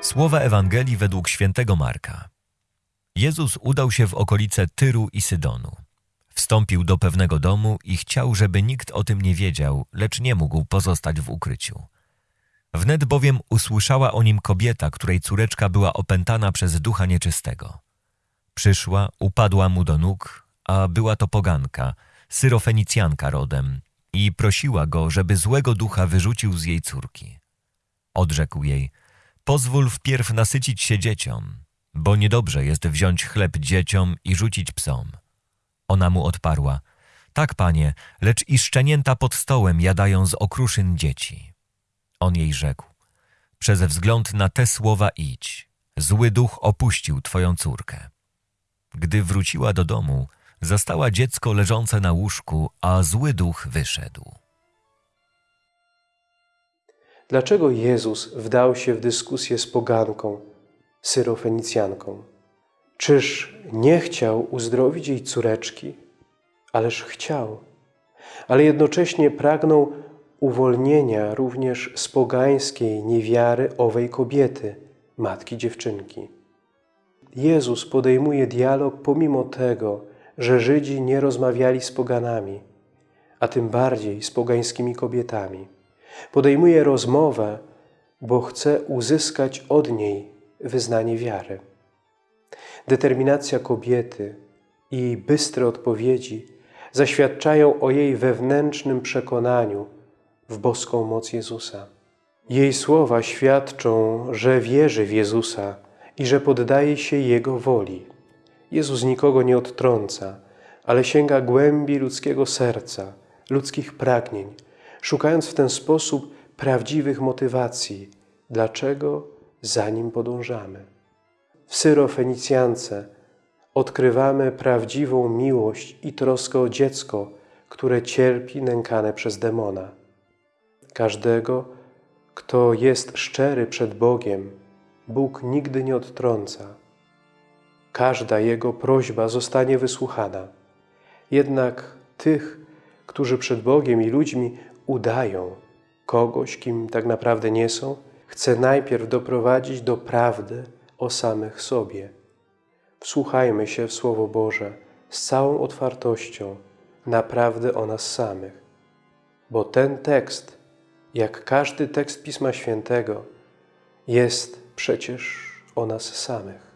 Słowa Ewangelii według świętego Marka. Jezus udał się w okolice Tyru i Sydonu. Wstąpił do pewnego domu i chciał, żeby nikt o tym nie wiedział, lecz nie mógł pozostać w ukryciu. Wnet bowiem usłyszała o nim kobieta, której córeczka była opętana przez ducha nieczystego. Przyszła, upadła mu do nóg, a była to poganka, syrofenicjanka rodem, i prosiła go, żeby złego ducha wyrzucił z jej córki. Odrzekł jej, pozwól wpierw nasycić się dzieciom, bo niedobrze jest wziąć chleb dzieciom i rzucić psom. Ona mu odparła, tak panie, lecz i szczenięta pod stołem jadają z okruszyn dzieci. On jej rzekł, przez wzgląd na te słowa idź, zły duch opuścił twoją córkę. Gdy wróciła do domu, zastała dziecko leżące na łóżku, a zły duch wyszedł. Dlaczego Jezus wdał się w dyskusję z poganką, syrofenicjanką? Czyż nie chciał uzdrowić jej córeczki? Ależ chciał. Ale jednocześnie pragnął uwolnienia również z pogańskiej niewiary owej kobiety, matki dziewczynki. Jezus podejmuje dialog pomimo tego, że Żydzi nie rozmawiali z poganami, a tym bardziej z pogańskimi kobietami. Podejmuje rozmowę, bo chce uzyskać od niej wyznanie wiary. Determinacja kobiety i bystre odpowiedzi zaświadczają o jej wewnętrznym przekonaniu w boską moc Jezusa. Jej słowa świadczą, że wierzy w Jezusa i że poddaje się Jego woli. Jezus nikogo nie odtrąca, ale sięga głębi ludzkiego serca, ludzkich pragnień, szukając w ten sposób prawdziwych motywacji, dlaczego za Nim podążamy. W Syrofenicjance odkrywamy prawdziwą miłość i troskę o dziecko, które cierpi nękane przez demona. Każdego, kto jest szczery przed Bogiem, Bóg nigdy nie odtrąca. Każda Jego prośba zostanie wysłuchana. Jednak tych, którzy przed Bogiem i ludźmi udają kogoś, kim tak naprawdę nie są, chce najpierw doprowadzić do prawdy o samych sobie. Wsłuchajmy się w Słowo Boże z całą otwartością, naprawdę o nas samych. Bo ten tekst, jak każdy tekst Pisma Świętego, jest przecież o nas samych.